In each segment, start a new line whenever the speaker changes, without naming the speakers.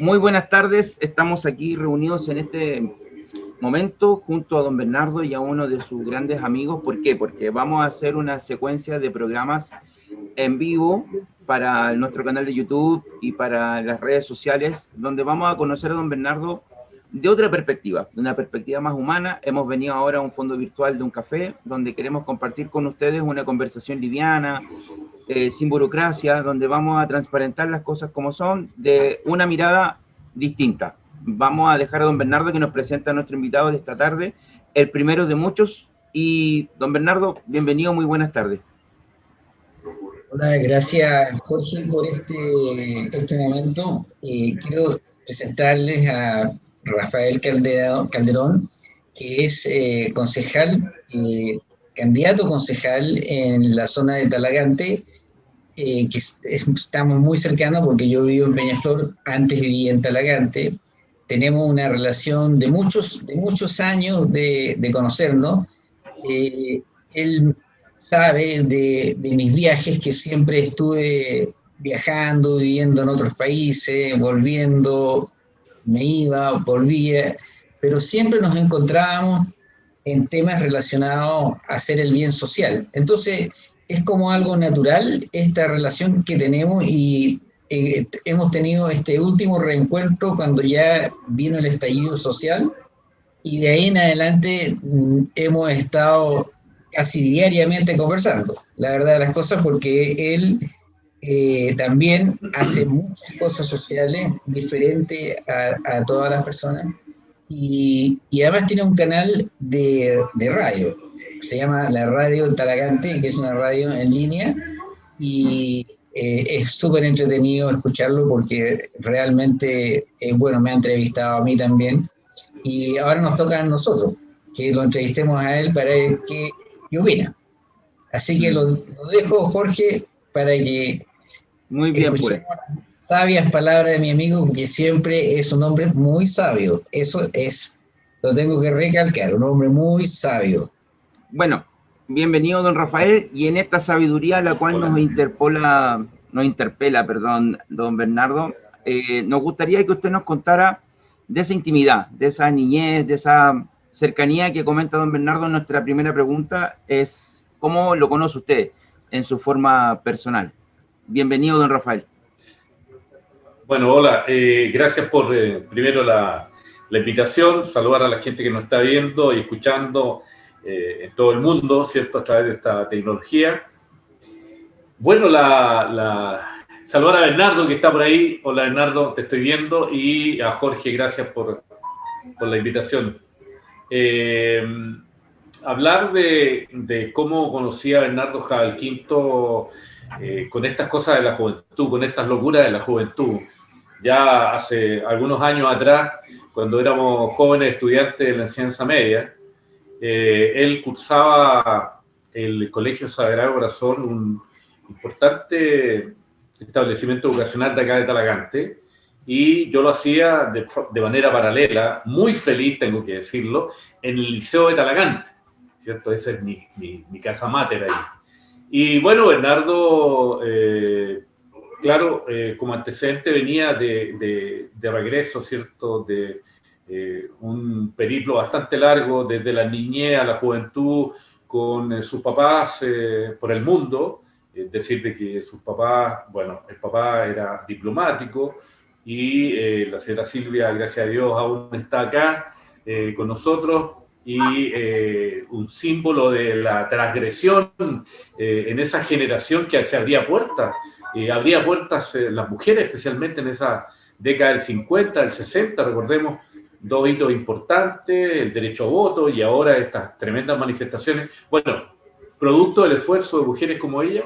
Muy buenas tardes, estamos aquí reunidos en este momento junto a don Bernardo y a uno de sus grandes amigos. ¿Por qué? Porque vamos a hacer una secuencia de programas en vivo para nuestro canal de YouTube y para las redes sociales, donde vamos a conocer a don Bernardo de otra perspectiva, de una perspectiva más humana. Hemos venido ahora a un fondo virtual de un café, donde queremos compartir con ustedes una conversación liviana, eh, sin burocracia, donde vamos a transparentar las cosas como son, de una mirada distinta. Vamos a dejar a don Bernardo que nos presenta a nuestro invitado de esta tarde, el primero de muchos. Y don Bernardo, bienvenido, muy buenas tardes.
Hola, gracias Jorge por este, este momento. Eh, quiero presentarles a Rafael Calderón, que es eh, concejal, candidato concejal en la zona de Talagante, eh, que estamos muy cercanos porque yo vivo en Peñaflor, antes vivía en Talagante, tenemos una relación de muchos, de muchos años de, de conocernos. él sabe de, de mis viajes, que siempre estuve viajando, viviendo en otros países, volviendo, me iba, volvía, pero siempre nos encontrábamos en temas relacionados a hacer el bien social. Entonces, es como algo natural esta relación que tenemos y eh, hemos tenido este último reencuentro cuando ya vino el estallido social y de ahí en adelante mm, hemos estado casi diariamente conversando, la verdad de las cosas, porque él eh, también hace muchas cosas sociales diferentes a, todas las personas y, además tiene un canal de, radio, se llama la Radio Talagante, que es una radio en línea y eh, es súper entretenido escucharlo porque realmente, es bueno, me ha entrevistado a mí también y ahora nos toca a nosotros que lo entrevistemos a él para ver qué, opina. Así que lo, lo dejo, Jorge, para que
muy bien, pues.
Sabias palabras de mi amigo, que siempre es un hombre muy sabio. Eso es, lo tengo que recalcar, un hombre muy sabio.
Bueno, bienvenido, don Rafael, y en esta sabiduría la cual nos interpola, nos interpela, perdón, don Bernardo, eh, nos gustaría que usted nos contara de esa intimidad, de esa niñez, de esa cercanía que comenta don Bernardo. Nuestra primera pregunta es, ¿cómo lo conoce usted en su forma personal? Bienvenido, don Rafael.
Bueno, hola. Eh, gracias por, eh, primero, la, invitación. Saludar a la gente que nos está viendo y escuchando eh, en todo el mundo, ¿cierto? A través de esta tecnología. Bueno, la, saludar a Bernardo, que está por ahí. Hola, Bernardo, te estoy viendo. Y a Jorge, gracias por, la invitación. hablar de, de, cómo conocí a Bernardo Quinto eh, con estas cosas de la juventud, con estas locuras de la juventud. Ya hace algunos años atrás, cuando éramos jóvenes estudiantes de la enseñanza media, eh, él cursaba el Colegio Sagrado Corazón, un importante establecimiento educacional de acá de Talagante, y yo lo hacía de, de, manera paralela, muy feliz, tengo que decirlo, en el Liceo de Talagante, ¿cierto? Esa es mi, mi, mi casa mater ahí. Y bueno, Bernardo, eh, claro, eh, como antecedente venía de, de, regreso, ¿cierto? De eh, un periplo bastante largo desde la niñez a la juventud con sus papás por el mundo. Es decir, que sus papás, bueno, el papá era diplomático y la señora Silvia, gracias a Dios, aún está acá con nosotros y eh, un símbolo de la transgresión eh, en esa generación que se abría puertas. Eh, abría puertas las mujeres, especialmente en esa década del 50, del 60, recordemos dos hitos importantes, el derecho a voto y ahora estas tremendas manifestaciones. Bueno, producto del esfuerzo de mujeres como ella,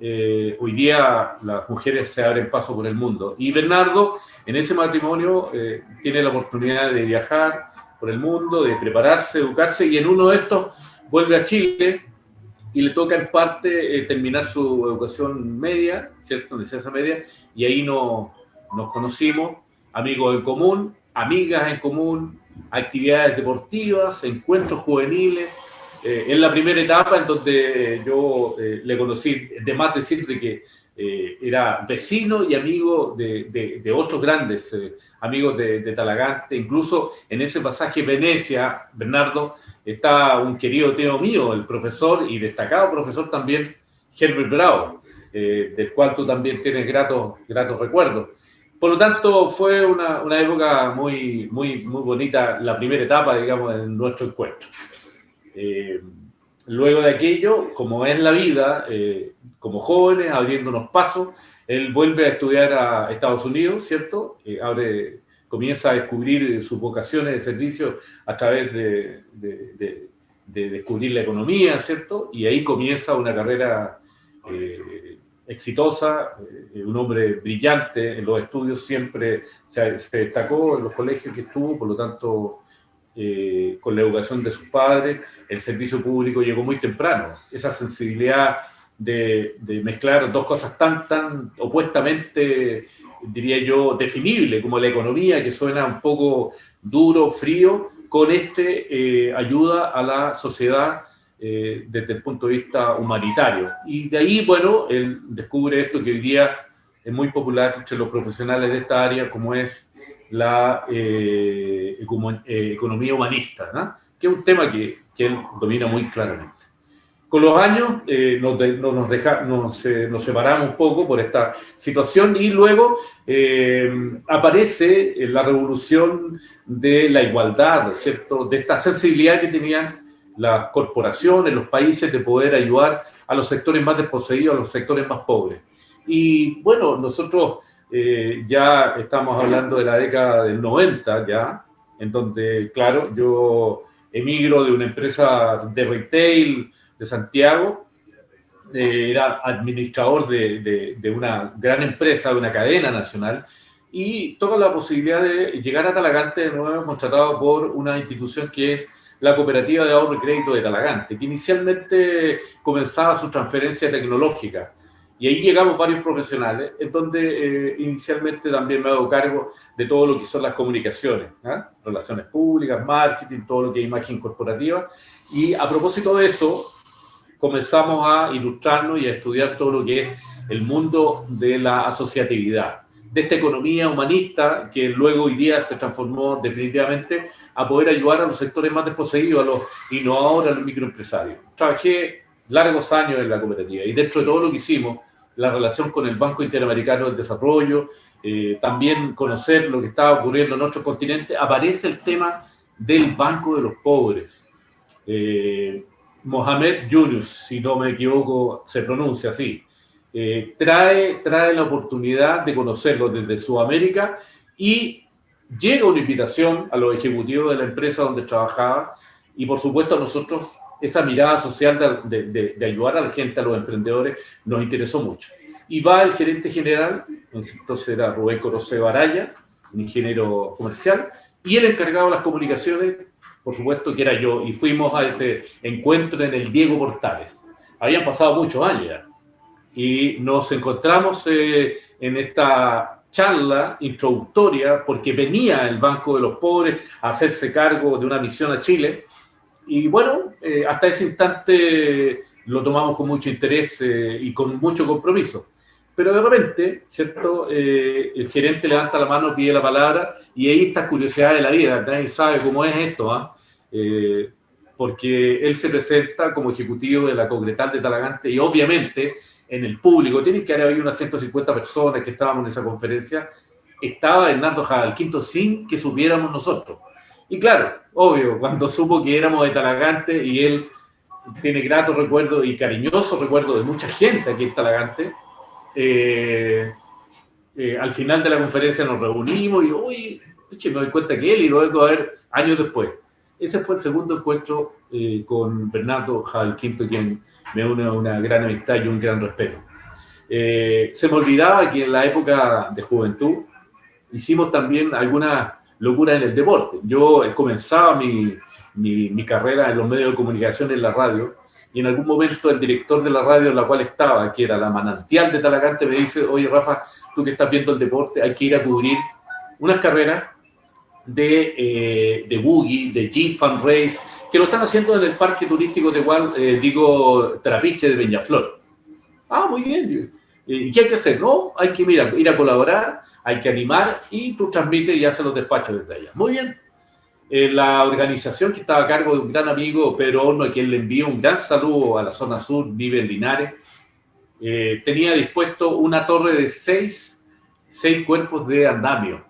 hoy día las mujeres se abren paso por el mundo. Y Bernardo, en ese matrimonio, tiene la oportunidad de viajar, por el mundo, de prepararse, educarse, y en uno de estos vuelve a Chile y le toca en parte eh, terminar su educación media, ¿cierto? Licencia media, y ahí no, nos conocimos, amigos en común, amigas en común, actividades deportivas, encuentros juveniles. Eh, en la primera etapa en donde yo eh, le conocí, de más decirte que eh, era vecino y amigo de, de, otros grandes eh, amigos de, de, Talagante. Incluso en ese pasaje Venecia, Bernardo, está un querido tío mío, el profesor y destacado profesor también, Herbert Bravo, eh, del cual tú también tienes gratos, gratos recuerdos. Por lo tanto, fue una, una, época muy, muy, muy bonita, la primera etapa, digamos, en nuestro encuentro. luego de aquello, como es la vida, como jóvenes, abriéndonos pasos. Él vuelve a estudiar a Estados Unidos, ¿cierto? Eh, comienza a descubrir sus vocaciones de servicio a través de, de, descubrir la economía, ¿cierto? Y ahí comienza una carrera eh, exitosa, eh, un hombre brillante en los estudios, siempre se, destacó en los colegios que estuvo, por lo tanto, con la educación de sus padres, el servicio público llegó muy temprano. Esa sensibilidad de, mezclar dos cosas tan, tan opuestamente, diría yo, definibles como la economía, que suena un poco duro, frío, con este eh, ayuda a la sociedad eh, desde el punto de vista humanitario. Y de ahí, bueno, él descubre esto que hoy día es muy popular entre los profesionales de esta área, como es la eh, economía humanista, que es un tema que, que él domina muy claramente. Con los años eh, nos, nos, deja, nos, eh, nos, separamos un poco por esta situación y luego eh, aparece la revolución de la igualdad, ¿cierto? De esta sensibilidad que tenían las corporaciones, los países de poder ayudar a los sectores más desposeídos, a los sectores más pobres. Y bueno, nosotros ya estamos hablando de la década del 90 ya, en donde, claro, yo emigro de una empresa de retail, de Santiago, eh, era administrador de, de, una gran empresa, de una cadena nacional, y toda la posibilidad de llegar a Talagante de nuevo, contratado por una institución que es la Cooperativa de Ahorro y Crédito de Talagante, que inicialmente comenzaba su transferencia tecnológica. Y ahí llegamos varios profesionales, en donde eh, inicialmente también me hago cargo de todo lo que son las comunicaciones, ¿ah? relaciones públicas, marketing, todo lo que es imagen corporativa. Y a propósito de eso, comenzamos a ilustrarnos y a estudiar todo lo que es el mundo de la asociatividad, de esta economía humanista que luego hoy día se transformó definitivamente a poder ayudar a los sectores más desposeídos, a los innovadores, a los microempresarios. Trabajé largos años en la cooperativa y dentro de todo lo que hicimos, la relación con el Banco Interamericano del Desarrollo, eh, también conocer lo que estaba ocurriendo en otros continentes, aparece el tema del Banco de los Pobres. Eh, Mohamed Yunus, si no me equivoco, se pronuncia así, eh, trae, trae la oportunidad de conocerlo desde Sudamérica y llega una invitación a los ejecutivos de la empresa donde trabajaba y por supuesto a nosotros esa mirada social de, de, ayudar a la gente, a los emprendedores, nos interesó mucho. Y va el gerente general, entonces era Rubén Corose Baraya, un ingeniero comercial, y el encargado de las comunicaciones, por supuesto que era yo, y fuimos a ese encuentro en el Diego Portales. Habían pasado muchos años y nos encontramos eh, en esta charla introductoria porque venía el Banco de los Pobres a hacerse cargo de una misión a Chile y bueno, eh, hasta ese instante lo tomamos con mucho interés eh, y con mucho compromiso. Pero de repente, ¿cierto? el gerente levanta la mano, pide la palabra y ahí está curiosidad de la vida. Nadie sabe cómo es esto, ¿ah? Eh, porque él se presenta como ejecutivo de la Congretal de Talagante y obviamente en el público, tiene que haber habido unas 150 personas que estábamos en esa conferencia, estaba Hernando Quinto sin que supiéramos nosotros. Y claro, obvio, cuando supo que éramos de Talagante y él tiene gratos recuerdos y cariñosos recuerdos de mucha gente aquí en Talagante, eh, eh, al final de la conferencia nos reunimos y, uy, me doy cuenta que él y luego a ver años después. Ese fue el segundo encuentro eh, con Bernardo Quinto, quien me une una gran amistad y un gran respeto. Eh, se me olvidaba que en la época de juventud hicimos también algunas locuras en el deporte. Yo comenzaba mi, mi, mi, carrera en los medios de comunicación en la radio y en algún momento el director de la radio en la cual estaba, que era la manantial de Talagante, me dice, oye Rafa, tú que estás viendo el deporte, hay que ir a cubrir unas carreras de, eh, de Boogie, de Jeep Fan Race, que lo están haciendo en el parque turístico de igual, eh, digo, Trapiche de Peñaflor. Ah, muy bien. ¿Y qué hay que hacer? No, hay que ir a, ir a colaborar, hay que animar y tú transmites y haces los despachos desde allá. Muy bien. Eh, la organización que estaba a cargo de un gran amigo, Pedro Horno, a quien le envío un gran saludo a la zona sur, vive en Linares, eh, tenía dispuesto una torre de seis, seis cuerpos de andamio,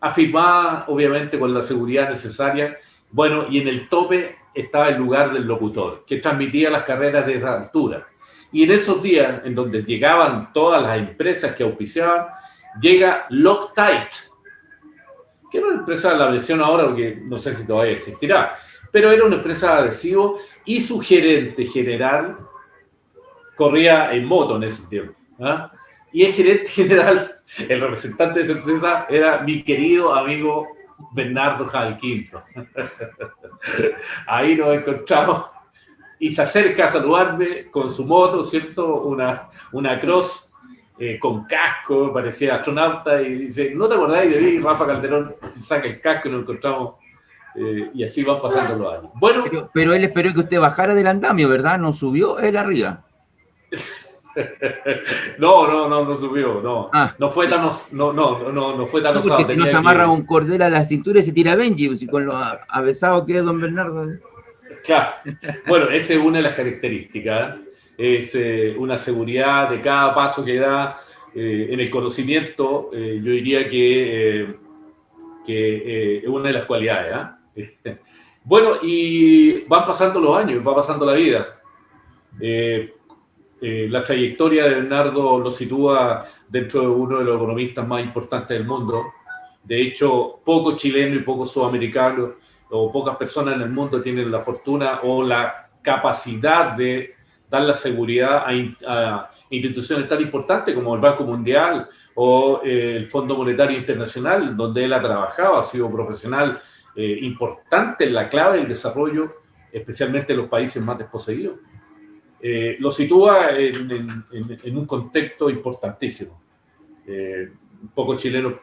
afirmada obviamente con la seguridad necesaria. Bueno, y en el tope estaba el lugar del locutor, que transmitía las carreras de esa altura. Y en esos días, en donde llegaban todas las empresas que auspiciaban, llega Loctite, que era una empresa la versión ahora, porque no sé si todavía existirá, pero era una empresa de adhesivo y su gerente general corría en moto en ese tiempo. ¿ah? Y el gerente general, el representante de esa empresa, era mi querido amigo Bernardo Jalquinto. Ahí nos encontramos y se acerca a saludarme con su moto, ¿cierto? Una, una cross eh, con casco, parecía astronauta, y dice, ¿no te acordáis de mí? Rafa Calderón saca el casco y nos encontramos, eh, y así van pasando los años.
Bueno, pero, él esperó que usted bajara del andamio, ¿verdad? ¿No subió él arriba?
no, no, no, no subió, no. Ah. No fue tan, no, no, no, no fue tan
no, osado. no se amarra un cordel a la cintura y se tira Benji, y con lo avesado que es don Bernardo.
Claro. Bueno, esa es una de las características. Es eh, una seguridad de cada paso que da eh, en el conocimiento. Eh, yo diría que, que es una de las cualidades. ¿ah? bueno, y van pasando los años, va pasando la vida. La trayectoria de Bernardo lo sitúa dentro de uno de los economistas más importantes del mundo. De hecho, poco chileno y poco sudamericano o pocas personas en el mundo tienen la fortuna o la capacidad de dar la seguridad a, instituciones tan importantes como el Banco Mundial o eh, el Fondo Monetario Internacional, donde él ha trabajado, ha sido profesional eh, importante en la clave del desarrollo, especialmente en los países más desposeídos. Eh, lo sitúa en, en, un contexto importantísimo. pocos chilenos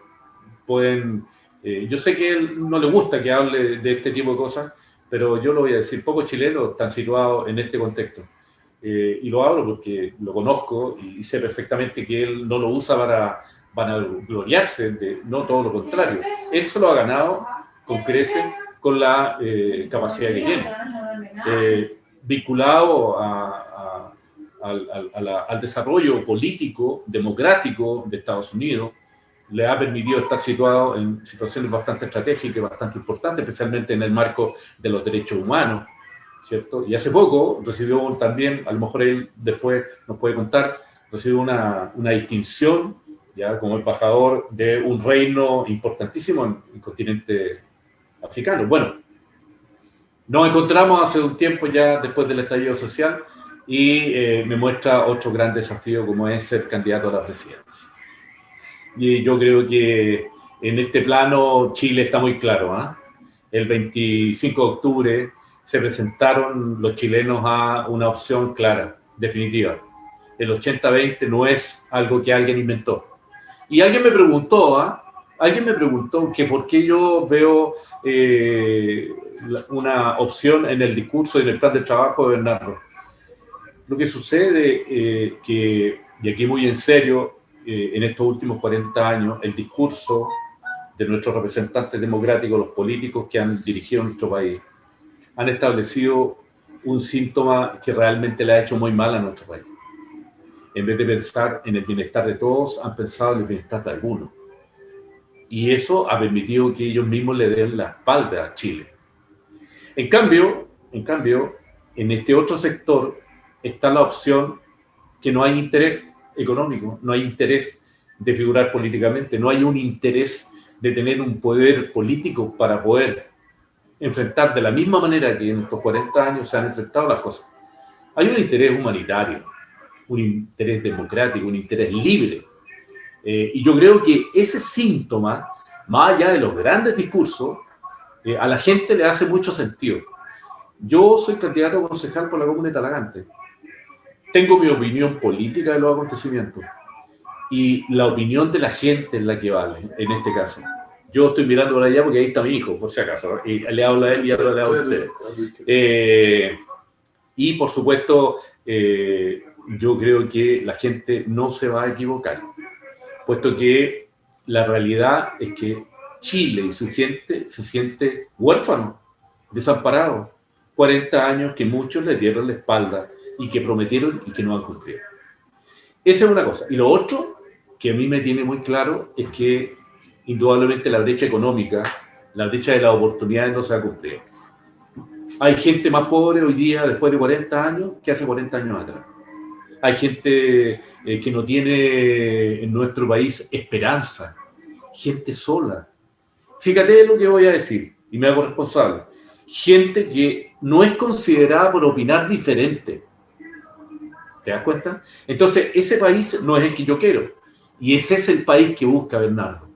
pueden eh, yo sé que él no le gusta que hable de este tipo de cosas, pero yo lo voy a decir, pocos chilenos están situados en este contexto. Eh, y lo hablo porque lo conozco y sé perfectamente que él no lo usa para, para gloriarse, de, no todo lo contrario. Él se lo ha ganado con crece, con la eh, capacidad que tiene. vinculado al desarrollo político, democrático de Estados Unidos, le ha permitido estar situado en situaciones bastante estratégicas y bastante importantes, especialmente en el marco de los derechos humanos, ¿cierto? Y hace poco recibió también, a lo mejor él después nos puede contar, recibió una, una distinción, ya como embajador de un reino importantísimo en el continente africano. Bueno, nos encontramos hace un tiempo ya después del estallido social y eh, me muestra otro gran desafío como es ser candidato a la presidencia. Y yo creo que en este plano Chile está muy claro. ¿ah? El 25 de octubre se presentaron los chilenos a una opción clara, definitiva. El 80-20 no es algo que alguien inventó. Y alguien me preguntó, ¿ah? alguien me preguntó que por qué yo veo eh, una opción en el discurso y en el plan de trabajo de Bernardo. Lo que sucede eh, que, y aquí muy en serio, eh, en estos últimos 40 años el discurso de nuestros representantes democráticos, los políticos que han dirigido nuestro país, han establecido un síntoma que realmente le ha hecho muy mal a nuestro país. En vez de pensar en el bienestar de todos, han pensado en el bienestar de algunos. Y eso ha permitido que ellos mismos le den la espalda a Chile. En cambio, en cambio, en este otro sector está la opción que no hay interés económico, no hay interés de figurar políticamente, no hay un interés de tener un poder político para poder enfrentar de la misma manera que en estos 40 años se han enfrentado las cosas. Hay un interés humanitario, un interés democrático, un interés libre. Eh, y yo creo que ese síntoma, más allá de los grandes discursos, eh, a la gente le hace mucho sentido. Yo soy candidato a concejal por la Comuna de Talagante tengo mi opinión política de los acontecimientos y la opinión de la gente es la que vale, en este caso. Yo estoy mirando por allá porque ahí está mi hijo, por si acaso, y le hablo a él y hablo a usted. Eh, y por supuesto, eh, yo creo que la gente no se va a equivocar, puesto que la realidad es que Chile y su gente se siente huérfano, desamparado. 40 años que muchos le dieron la espalda y que prometieron y que no han cumplido. Esa es una cosa. Y lo otro que a mí me tiene muy claro es que indudablemente la brecha económica, la brecha de las oportunidades no se ha cumplido. Hay gente más pobre hoy día, después de 40 años, que hace 40 años atrás. Hay gente eh, que no tiene en nuestro país esperanza, gente sola. Fíjate lo que voy a decir, y me hago responsable. Gente que no es considerada por opinar diferente. ¿Te das cuenta? Entonces, ese país no es el que yo quiero. Y ese es el país que busca Bernardo.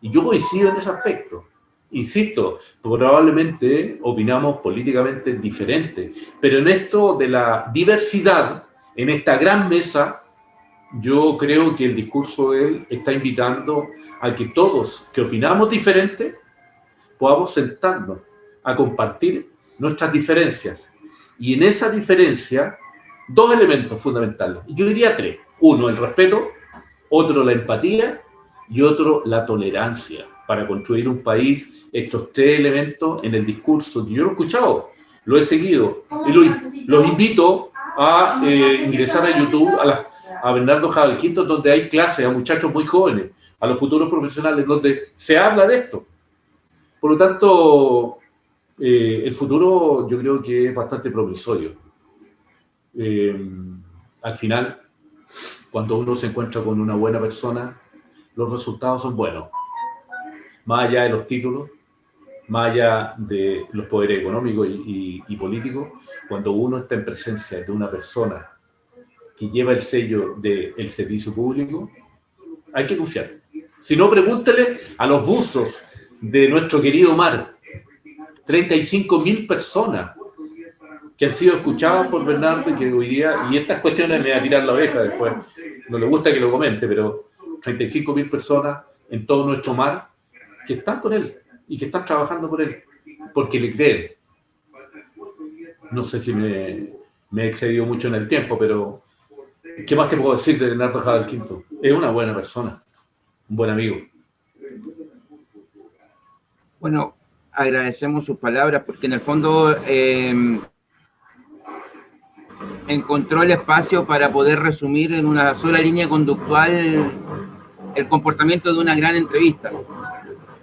Y yo coincido en ese aspecto. Insisto, probablemente opinamos políticamente diferente, pero en esto de la diversidad, en esta gran mesa, yo creo que el discurso de él está invitando a que todos que opinamos diferente podamos sentarnos a compartir nuestras diferencias. Y en esa diferencia, dos elementos fundamentales. Yo diría tres. Uno, el respeto. Otro, la empatía. Y otro, la tolerancia. Para construir un país, estos tres elementos en el discurso. Yo lo he escuchado, lo he seguido. Y los invito a eh, ingresar a YouTube, a, a Bernardo Jabalquinto, donde hay clases a muchachos muy jóvenes, a los futuros profesionales, donde se habla de esto. Por lo tanto, eh, el futuro yo creo que es bastante promisorio. Eh, al final, cuando uno se encuentra con una buena persona, los resultados son buenos. Más allá de los títulos, más allá de los poderes económicos y, políticos, cuando uno está en presencia de una persona que lleva el sello del servicio público, hay que confiar. Si no, pregúntele a los buzos de nuestro querido mar, 35 mil personas que han sido escuchadas por Bernardo y que hoy día, y estas cuestiones me va a tirar la oreja después, no le gusta que lo comente, pero 35 mil personas en todo nuestro mar que están con él y que están trabajando por él, porque le creen. No sé si me, he excedido mucho en el tiempo, pero ¿qué más te puedo decir de Leonardo Jadal Quinto? Es una buena persona, un buen amigo.
Bueno, agradecemos sus palabras porque en el fondo em, encontró el espacio para poder resumir en una sola línea conductual el comportamiento de una gran entrevista.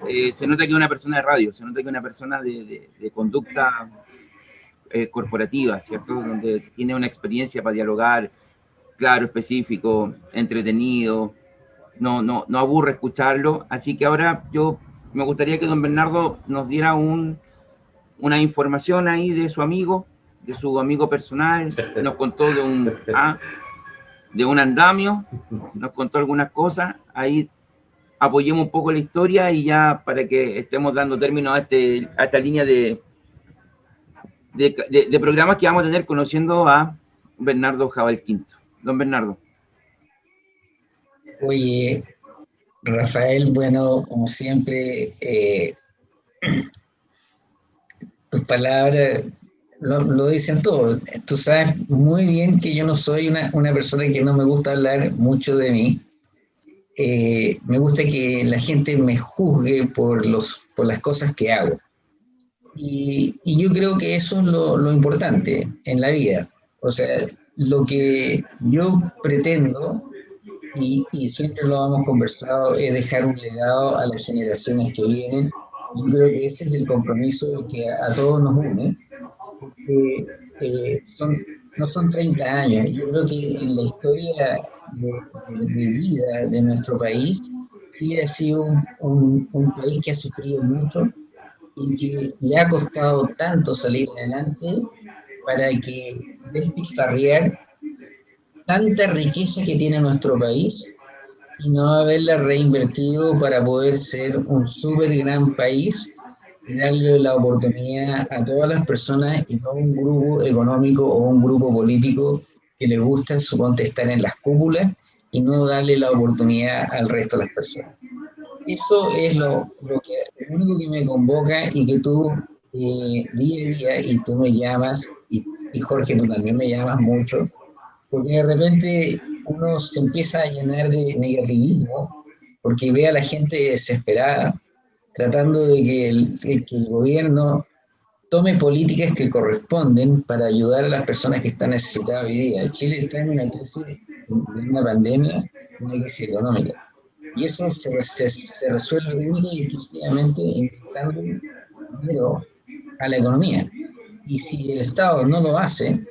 Eh, se nota que es una persona de radio, se nota que es una persona de, conducta eh, corporativa, ¿cierto? Donde tiene una experiencia para dialogar, claro, específico, entretenido, no, no, no aburre escucharlo, así que ahora yo me gustaría que don Bernardo nos diera un, una información ahí de su amigo, de su amigo personal, nos contó de un, ah, de un andamio, nos contó algunas cosas, ahí apoyemos un poco la historia y ya para que estemos dando término a, este, a esta línea de, de, de, programas que vamos a tener conociendo a Bernardo Jabal Quinto. Don Bernardo.
Oye, Rafael, bueno, como siempre, eh, tus palabras lo, dicen todo. Tú sabes muy bien que yo no soy una, persona que no me gusta hablar mucho de mí. Eh, me gusta que la gente me juzgue por, los, por las cosas que hago. Y, yo creo que eso es lo, lo importante en la vida. O sea, lo que yo pretendo y, siempre lo hemos conversado, es dejar un legado a las generaciones que vienen. Yo creo que ese es el compromiso que a, todos nos une, porque eh, son, no son 30 años, yo creo que en la historia de, vida de nuestro país, Chile ha sido un, un, país que ha sufrido mucho y que le ha costado tanto salir adelante para que despilfarrear tanta riqueza que tiene nuestro país y no haberla reinvertido para poder ser un súper gran país darle la oportunidad a todas las personas y no un grupo económico o un grupo político que le gusta, suponte, estar en las cúpulas y no darle la oportunidad al resto de las personas. Eso es lo, que, único que me convoca y que tú eh, día a día y tú me llamas y, y Jorge, tú también me llamas mucho, porque de repente uno se empieza a llenar de negativismo, porque ve a la gente desesperada, tratando de que el, que el gobierno tome políticas que corresponden para ayudar a las personas que están necesitadas hoy día. Chile está en una crisis de una pandemia, una crisis económica. Y eso se, se, resuelve única y exclusivamente dinero a la economía. Y si el Estado no lo hace,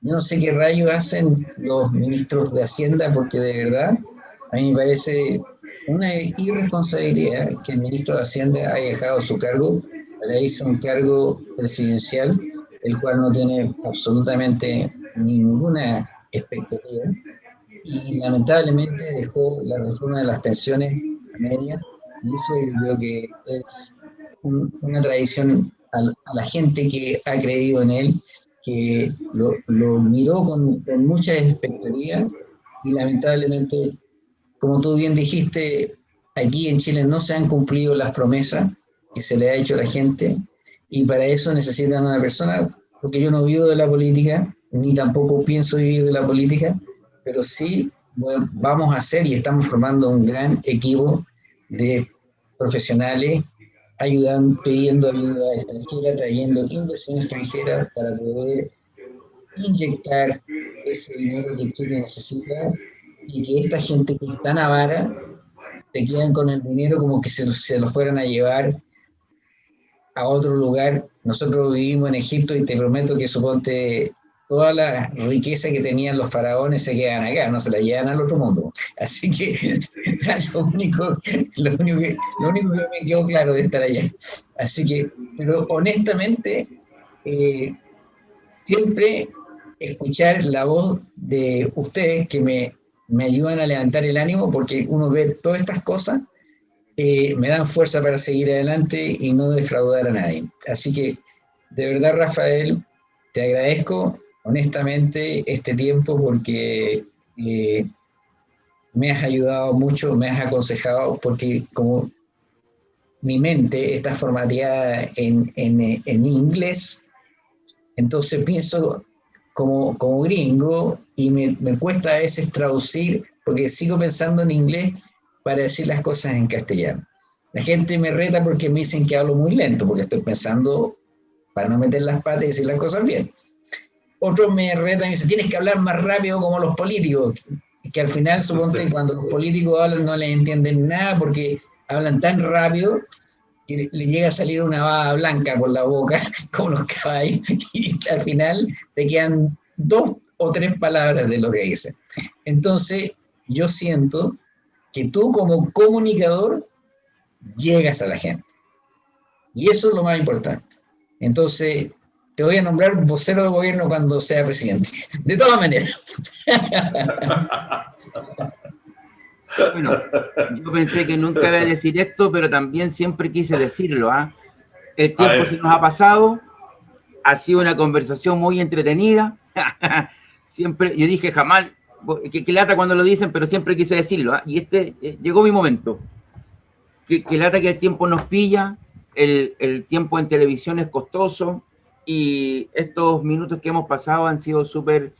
yo no sé qué rayos hacen los ministros de Hacienda, porque de verdad a mí me parece una irresponsabilidad que el ministro de Hacienda haya dejado su cargo, le hizo un cargo presidencial, el cual no tiene absolutamente ninguna expectativa, y lamentablemente dejó la reforma de las pensiones a media, y eso yo creo que es una tradición a, la gente que ha creído en él, que lo, lo miró con, con mucha expectativa y lamentablemente, como tú bien dijiste, aquí en Chile no se han cumplido las promesas que se le ha hecho a la gente y para eso necesitan una persona, porque yo no vivo de la política, ni tampoco pienso vivir de la política, pero sí vamos a hacer y estamos formando un gran equipo de profesionales ayudan, pidiendo ayuda extranjera, trayendo inversión extranjera para poder inyectar ese dinero que Chile necesita y que esta gente que es tan avara se quedan con el dinero como que se, se lo fueran a llevar a otro lugar. Nosotros vivimos en Egipto y te prometo que suponte toda la riqueza que tenían los faraones se quedan acá, no se la llevan al otro mundo. Así que lo único, lo único, que, lo único que me quedó claro de estar allá. Así que, pero honestamente, eh, siempre escuchar la voz de ustedes que me, me, ayudan a levantar el ánimo porque uno ve todas estas cosas, eh, me dan fuerza para seguir adelante y no defraudar a nadie. Así que, de verdad, Rafael, te agradezco honestamente este tiempo porque eh, me has ayudado mucho, me has aconsejado, porque como mi mente está formateada en, en, inglés, entonces pienso como, como gringo y me, me, cuesta a veces traducir, porque sigo pensando en inglés para decir las cosas en castellano. La gente me reta porque me dicen que hablo muy lento, porque estoy pensando para no meter las patas y decir las cosas bien. Otros me retan y dicen, tienes que hablar más rápido como los políticos, que al final, suponte, cuando los políticos hablan no les entienden nada porque hablan tan rápido que le llega a salir una baba blanca por la boca, como los caballos, y al final te quedan dos o tres palabras de lo que dicen. Entonces, yo siento que tú como comunicador llegas a la gente. Y eso es lo más importante. Entonces, te voy a nombrar vocero de gobierno cuando sea presidente. De todas maneras.
Bueno, yo pensé que nunca iba a decir esto, pero también siempre quise decirlo. ¿ah? El tiempo se nos ha pasado, ha sido una conversación muy entretenida. siempre, yo dije jamás, que, que, lata cuando lo dicen, pero siempre quise decirlo. ¿ah? Y este, eh, llegó mi momento. Que, que, lata que el tiempo nos pilla, el, el tiempo en televisión es costoso, y estos minutos que hemos pasado han sido súper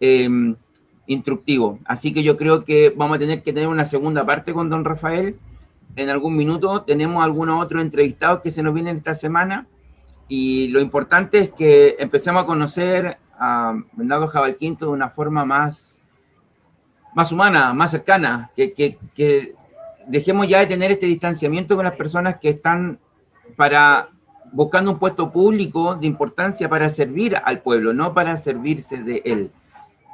em, instructivos. Así que yo creo que vamos a tener que tener una segunda parte con don Rafael. En algún minuto tenemos algunos otros entrevistados que se nos vienen esta semana y lo importante es que empecemos a conocer a Bernardo Jabalquinto de una forma más, más humana, más cercana, que, que, que dejemos ya de tener este distanciamiento con las personas que están para buscando un puesto público de importancia para servir al pueblo, no para servirse de él.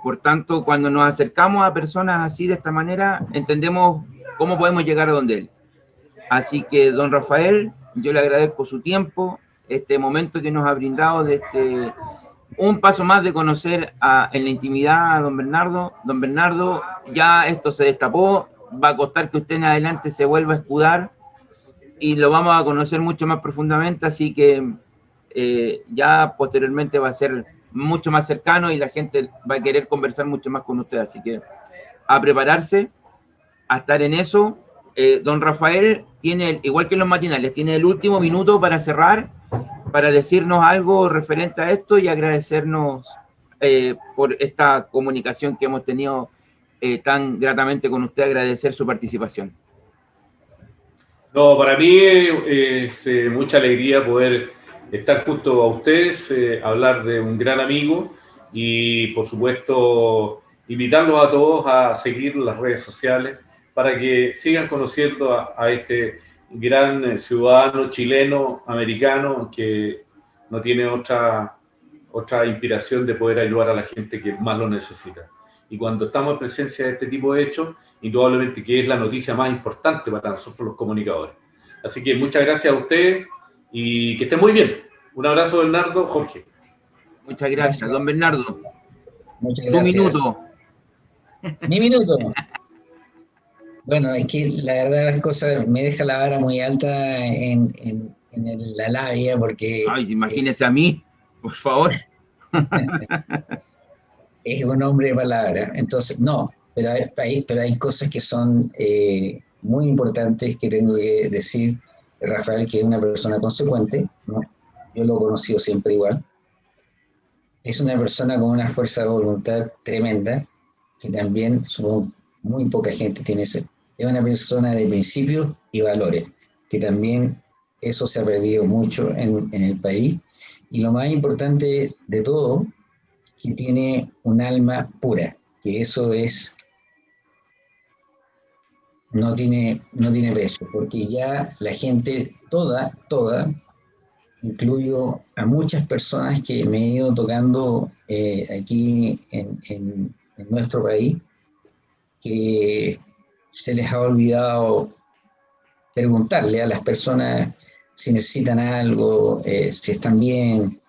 Por tanto, cuando nos acercamos a personas así de esta manera, entendemos cómo podemos llegar a donde él. Así que, don Rafael, yo le agradezco su tiempo, este momento que nos ha brindado de este un paso más de conocer a, en la intimidad a don Bernardo. Don Bernardo, ya esto se destapó, va a costar que usted en adelante se vuelva a escudar y lo vamos a conocer mucho más profundamente, así que eh, ya posteriormente va a ser mucho más cercano y la gente va a querer conversar mucho más con usted, así que a prepararse, a estar en eso. Eh, don Rafael tiene, igual que en los matinales, tiene el último minuto para cerrar, para decirnos algo referente a esto y agradecernos eh, por esta comunicación que hemos tenido eh, tan gratamente con usted, agradecer su participación.
No, para mí es mucha alegría poder estar junto a ustedes, hablar de un gran amigo y, por supuesto, invitarlos a todos a seguir las redes sociales para que sigan conociendo a este gran ciudadano chileno, americano, que no tiene otra, otra inspiración de poder ayudar a la gente que más lo necesita. Y cuando estamos en presencia de este tipo de hechos, indudablemente que es la noticia más importante para nosotros los comunicadores. Así que muchas gracias a ustedes y que estén muy bien. Un abrazo, Bernardo. Jorge.
Muchas gracias, don Bernardo.
Muchas gracias.
Tu minuto.
Mi minuto. Bueno, es que la verdad las cosas me deja la vara muy alta en, en, la labia porque...
Ay, imagínese a mí, por favor.
es un hombre de palabra. Entonces, no, pero hay, pero hay cosas que son eh, muy importantes que tengo que decir. Rafael, que es una persona consecuente, yo lo he conocido siempre igual. Es una persona con una fuerza de voluntad tremenda, que también muy poca gente tiene ese. Es una persona de principios y valores, que también eso se ha perdido mucho en el país. Y lo más importante de todo, que tiene un alma pura, que eso es, no tiene, no tiene precio, porque ya la gente, toda, toda, incluyo a muchas personas que me he ido tocando eh, aquí en, en, nuestro país, que se les ha olvidado preguntarle a las personas si necesitan algo, eh, si están bien.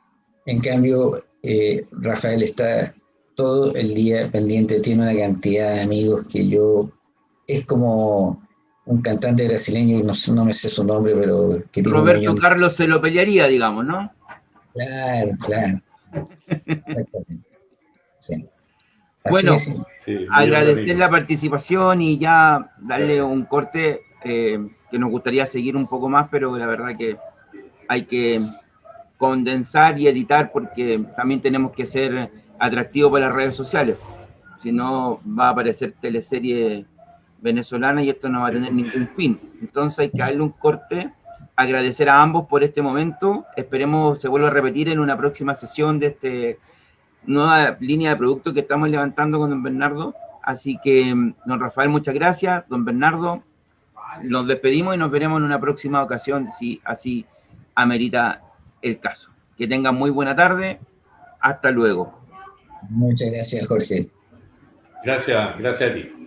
En cambio, eh, Rafael está todo el día pendiente, tiene una cantidad de amigos que yo, es como un cantante brasileño, no, no me sé su nombre, pero...
Que Roberto Carlos se lo pelearía, digamos, ¿no?
Claro, claro. Exactamente.
Sí. Bueno, agradecer la participación y ya darle un corte eh, que nos gustaría seguir un poco más, pero la verdad que hay que condensar y editar porque también tenemos que ser atractivos para las redes sociales. Si no, va a aparecer teleserie venezolana y esto no va a tener ningún fin. Entonces hay que darle un corte, agradecer a ambos por este momento. Esperemos se vuelva a repetir en una próxima sesión de este nueva línea de producto que estamos levantando con don Bernardo. Así que, don Rafael, muchas gracias. Don Bernardo, nos despedimos y nos veremos en una próxima ocasión, si así amerita el caso. Que tengan muy buena tarde. Hasta luego.
Muchas gracias, Jorge.
Gracias, gracias a ti.